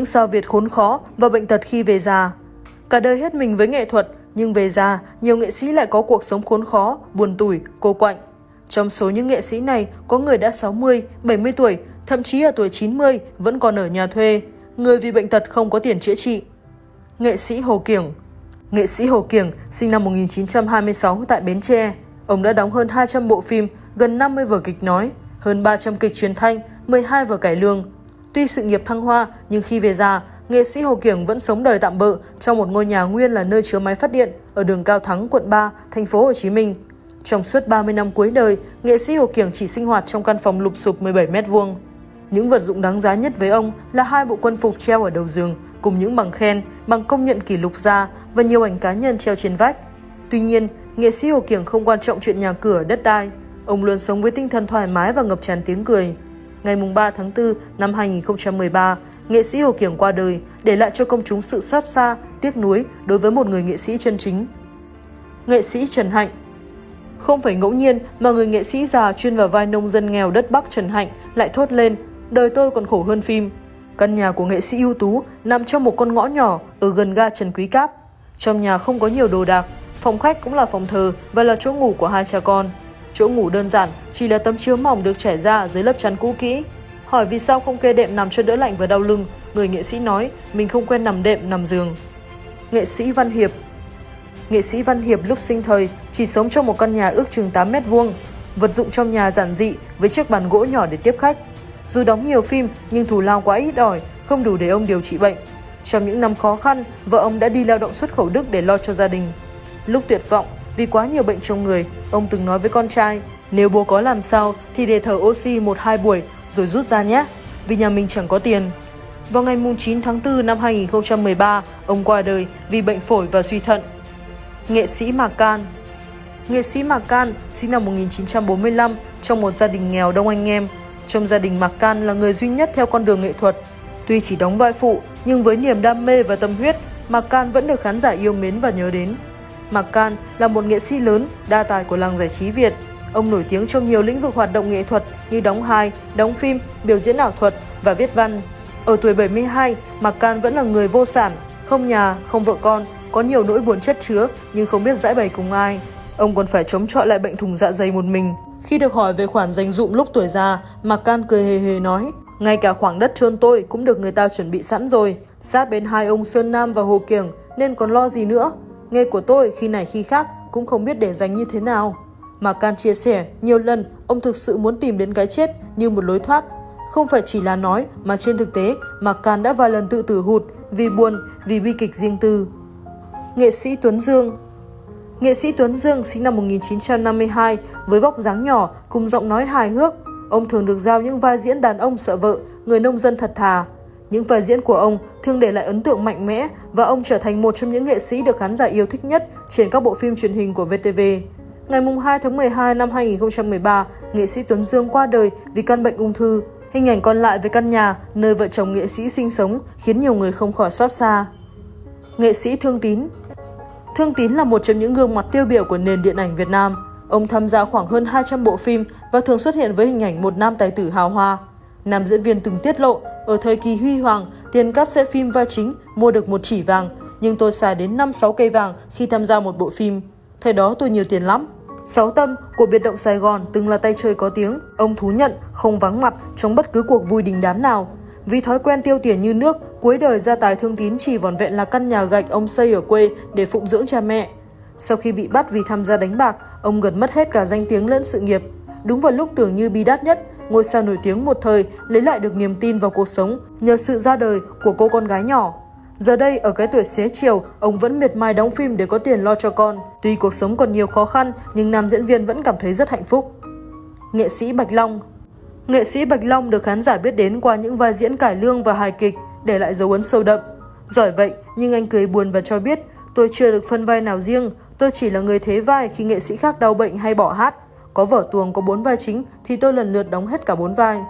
những sao Việt khốn khó và bệnh tật khi về già. Cả đời hết mình với nghệ thuật, nhưng về già, nhiều nghệ sĩ lại có cuộc sống khốn khó, buồn tủi, cô quạnh. Trong số những nghệ sĩ này, có người đã 60, 70 tuổi, thậm chí ở tuổi 90 vẫn còn ở nhà thuê, người vì bệnh tật không có tiền chữa trị. Nghệ sĩ Hồ Kiểng Nghệ sĩ Hồ Kiểng sinh năm 1926 tại Bến Tre. Ông đã đóng hơn 200 bộ phim, gần 50 vở kịch nói, hơn 300 kịch truyền thanh, 12 vở cải lương. Tuy sự nghiệp thăng hoa, nhưng khi về già, nghệ sĩ Hồ Kiểng vẫn sống đời tạm bợ trong một ngôi nhà nguyên là nơi chứa máy phát điện ở đường Cao Thắng, quận 3, thành phố Hồ Chí Minh. Trong suốt 30 năm cuối đời, nghệ sĩ Hồ Kiểng chỉ sinh hoạt trong căn phòng lụp sụp 17 mét vuông. Những vật dụng đáng giá nhất với ông là hai bộ quân phục treo ở đầu giường, cùng những bằng khen, bằng công nhận kỷ lục gia và nhiều ảnh cá nhân treo trên vách. Tuy nhiên, nghệ sĩ Hồ Kiểng không quan trọng chuyện nhà cửa, đất đai. Ông luôn sống với tinh thần thoải mái và ngập tràn tiếng cười. Ngày 3 tháng 4 năm 2013, nghệ sĩ Hồ Kiểng qua đời, để lại cho công chúng sự xót xa, tiếc nuối đối với một người nghệ sĩ chân chính. Nghệ sĩ Trần Hạnh Không phải ngẫu nhiên mà người nghệ sĩ già chuyên vào vai nông dân nghèo đất Bắc Trần Hạnh lại thốt lên đời tôi còn khổ hơn phim. Căn nhà của nghệ sĩ ưu tú nằm trong một con ngõ nhỏ ở gần ga Trần Quý Cáp. Trong nhà không có nhiều đồ đạc, phòng khách cũng là phòng thờ và là chỗ ngủ của hai cha con. Chỗ ngủ đơn giản, chỉ là tấm chiếu mỏng được trải ra dưới lớp chắn cũ kỹ. Hỏi vì sao không kê đệm nằm cho đỡ lạnh và đau lưng, người nghệ sĩ nói mình không quen nằm đệm nằm giường. Nghệ sĩ Văn Hiệp Nghệ sĩ Văn Hiệp lúc sinh thời chỉ sống trong một căn nhà ước chừng 8 mét vuông. Vật dụng trong nhà giản dị với chiếc bàn gỗ nhỏ để tiếp khách. Dù đóng nhiều phim nhưng thù lao quá ít ỏi, không đủ để ông điều trị bệnh. Trong những năm khó khăn, vợ ông đã đi lao động xuất khẩu Đức để lo cho gia đình. Lúc tuyệt vọng, vì quá nhiều bệnh trong người, ông từng nói với con trai, nếu bố có làm sao thì để thở oxy một hai buổi rồi rút ra nhé, vì nhà mình chẳng có tiền. Vào ngày 9 tháng 4 năm 2013, ông qua đời vì bệnh phổi và suy thận. Nghệ sĩ Mạc Can Nghệ sĩ Mạc Can sinh năm 1945 trong một gia đình nghèo đông anh em. Trong gia đình Mạc Can là người duy nhất theo con đường nghệ thuật. Tuy chỉ đóng vai phụ, nhưng với niềm đam mê và tâm huyết, Mạc Can vẫn được khán giả yêu mến và nhớ đến. Mạc Can là một nghệ sĩ lớn, đa tài của làng giải trí Việt. Ông nổi tiếng trong nhiều lĩnh vực hoạt động nghệ thuật như đóng hài, đóng phim, biểu diễn ảo thuật và viết văn. Ở tuổi 72, Mạc Can vẫn là người vô sản, không nhà, không vợ con, có nhiều nỗi buồn chất chứa nhưng không biết giải bày cùng ai. Ông còn phải chống chọi lại bệnh thùng dạ dày một mình. Khi được hỏi về khoản dành dụm lúc tuổi già, Mạc Can cười hề hề nói, ngay cả khoảng đất trôn tôi cũng được người ta chuẩn bị sẵn rồi, sát bên hai ông Sơn Nam và Hồ Kiểng nên còn lo gì nữa. Nghề của tôi khi này khi khác cũng không biết để dành như thế nào. mà Can chia sẻ, nhiều lần ông thực sự muốn tìm đến cái chết như một lối thoát không phải chỉ là nói mà trên thực tế mà Can đã vài lần tự tử hụt vì buồn, vì bi kịch riêng tư. Nghệ sĩ Tuấn Dương Nghệ sĩ Tuấn Dương sinh năm 1952 với vóc dáng nhỏ cùng giọng nói hài hước. Ông thường được giao những vai diễn đàn ông sợ vợ, người nông dân thật thà. Những vai diễn của ông thường để lại ấn tượng mạnh mẽ và ông trở thành một trong những nghệ sĩ được khán giả yêu thích nhất trên các bộ phim truyền hình của VTV. Ngày 2 tháng 12 năm 2013, nghệ sĩ Tuấn Dương qua đời vì căn bệnh ung thư. Hình ảnh còn lại về căn nhà nơi vợ chồng nghệ sĩ sinh sống khiến nhiều người không khỏi xót xa. Nghệ sĩ Thương Tín Thương Tín là một trong những gương mặt tiêu biểu của nền điện ảnh Việt Nam. Ông tham gia khoảng hơn 200 bộ phim và thường xuất hiện với hình ảnh một nam tài tử hào hoa. Nam diễn viên từng tiết lộ, ở thời kỳ huy hoàng, tiền cắt sẽ phim vai chính mua được một chỉ vàng, nhưng tôi xài đến 5-6 cây vàng khi tham gia một bộ phim. Thời đó tôi nhiều tiền lắm. Sáu Tâm của biệt động Sài Gòn từng là tay chơi có tiếng, ông thú nhận không vắng mặt trong bất cứ cuộc vui đình đám nào. Vì thói quen tiêu tiền như nước, cuối đời gia tài thương tín chỉ vòn vẹn là căn nhà gạch ông xây ở quê để phụng dưỡng cha mẹ. Sau khi bị bắt vì tham gia đánh bạc, ông gần mất hết cả danh tiếng lẫn sự nghiệp. Đúng vào lúc tưởng như bi đát nhất, ngôi sao nổi tiếng một thời lấy lại được niềm tin vào cuộc sống nhờ sự ra đời của cô con gái nhỏ. Giờ đây, ở cái tuổi xế chiều, ông vẫn miệt mài đóng phim để có tiền lo cho con. Tuy cuộc sống còn nhiều khó khăn, nhưng nam diễn viên vẫn cảm thấy rất hạnh phúc. Nghệ sĩ Bạch Long Nghệ sĩ Bạch Long được khán giả biết đến qua những vai diễn cải lương và hài kịch, để lại dấu ấn sâu đậm. Giỏi vậy, nhưng anh cười buồn và cho biết, tôi chưa được phân vai nào riêng, tôi chỉ là người thế vai khi nghệ sĩ khác đau bệnh hay bỏ hát. Có vở tuồng có bốn vai chính thì tôi lần lượt đóng hết cả bốn vai.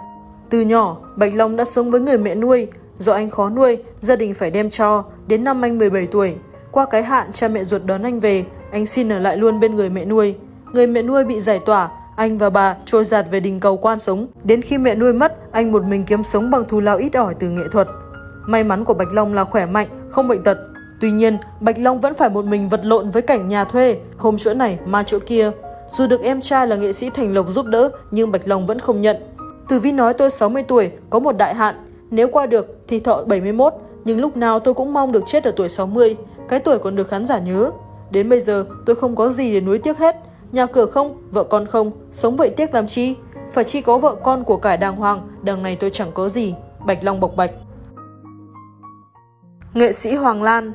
Từ nhỏ, Bạch Long đã sống với người mẹ nuôi, Do anh khó nuôi, gia đình phải đem cho, đến năm anh 17 tuổi. Qua cái hạn cha mẹ ruột đón anh về, anh xin ở lại luôn bên người mẹ nuôi. Người mẹ nuôi bị giải tỏa, anh và bà trôi giạt về đình cầu quan sống. Đến khi mẹ nuôi mất, anh một mình kiếm sống bằng thù lao ít ỏi từ nghệ thuật. May mắn của Bạch Long là khỏe mạnh, không bệnh tật. Tuy nhiên, Bạch Long vẫn phải một mình vật lộn với cảnh nhà thuê, hôm chỗ này, ma chỗ kia. Dù được em trai là nghệ sĩ Thành Lộc giúp đỡ, nhưng Bạch Long vẫn không nhận. Tử Vi nói tôi 60 tuổi, có một đại hạn. Nếu qua được thì thọ 71, nhưng lúc nào tôi cũng mong được chết ở tuổi 60. Cái tuổi còn được khán giả nhớ. Đến bây giờ tôi không có gì để nuối tiếc hết. Nhà cửa không, vợ con không, sống vậy tiếc làm chi? Phải chi có vợ con của cải đàng hoàng, đằng này tôi chẳng có gì. Bạch Long bộc bạch. Nghệ sĩ Hoàng Lan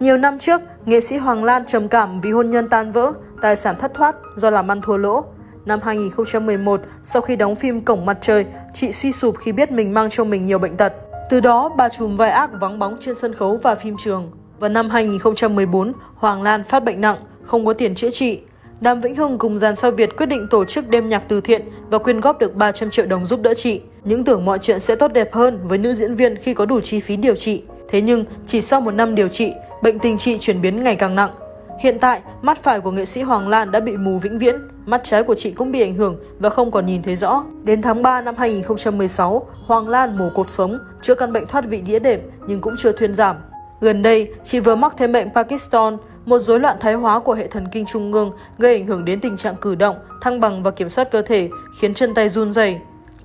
Nhiều năm trước, nghệ sĩ Hoàng Lan trầm cảm vì hôn nhân tan vỡ, tài sản thất thoát do làm ăn thua lỗ. Năm 2011, sau khi đóng phim Cổng Mặt Trời, chị suy sụp khi biết mình mang trong mình nhiều bệnh tật. Từ đó, bà trùm vai ác vắng bóng trên sân khấu và phim trường. Vào năm 2014, Hoàng Lan phát bệnh nặng, không có tiền chữa trị. Đàm Vĩnh Hưng cùng dàn sao Việt quyết định tổ chức đêm nhạc từ thiện và quyên góp được 300 triệu đồng giúp đỡ chị. Những tưởng mọi chuyện sẽ tốt đẹp hơn với nữ diễn viên khi có đủ chi phí điều trị. Thế nhưng, chỉ sau một năm điều trị, bệnh tình chị chuyển biến ngày càng nặng. Hiện tại, mắt phải của nghệ sĩ Hoàng Lan đã bị mù vĩnh viễn, mắt trái của chị cũng bị ảnh hưởng và không còn nhìn thấy rõ. Đến tháng 3 năm 2016, Hoàng Lan mổ cột sống, chữa căn bệnh thoát vị đĩa đệm nhưng cũng chưa thuyên giảm. Gần đây, chị vừa mắc thêm bệnh Pakistan, một rối loạn thái hóa của hệ thần kinh trung ương gây ảnh hưởng đến tình trạng cử động, thăng bằng và kiểm soát cơ thể, khiến chân tay run rẩy.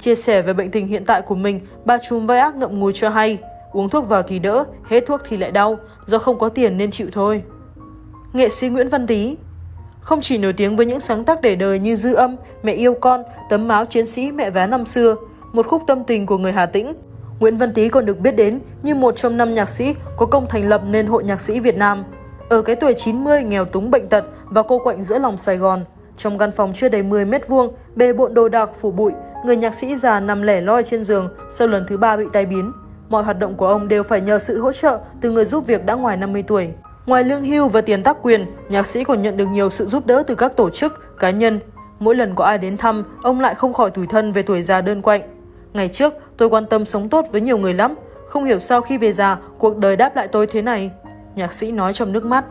Chia sẻ về bệnh tình hiện tại của mình, bà trùm vai ác ngậm ngùi cho hay, uống thuốc vào thì đỡ, hết thuốc thì lại đau, do không có tiền nên chịu thôi. Nghệ sĩ Nguyễn Văn Tý Không chỉ nổi tiếng với những sáng tác để đời như Dư âm, Mẹ yêu con, Tấm máu chiến sĩ mẹ vé năm xưa, một khúc tâm tình của người Hà Tĩnh, Nguyễn Văn Tý còn được biết đến như một trong năm nhạc sĩ có công thành lập nên Hội Nhạc sĩ Việt Nam. Ở cái tuổi 90 nghèo túng bệnh tật và cô quạnh giữa lòng Sài Gòn, trong căn phòng chưa đầy 10 mét vuông, bề bộn đồ đạc phủ bụi, người nhạc sĩ già nằm lẻ loi trên giường sau lần thứ ba bị tai biến. Mọi hoạt động của ông đều phải nhờ sự hỗ trợ từ người giúp việc đã ngoài 50 tuổi. Ngoài lương hưu và tiền tác quyền, nhạc sĩ còn nhận được nhiều sự giúp đỡ từ các tổ chức, cá nhân. Mỗi lần có ai đến thăm, ông lại không khỏi tủi thân về tuổi già đơn quạnh. Ngày trước, tôi quan tâm sống tốt với nhiều người lắm. Không hiểu sao khi về già, cuộc đời đáp lại tôi thế này. Nhạc sĩ nói trong nước mắt.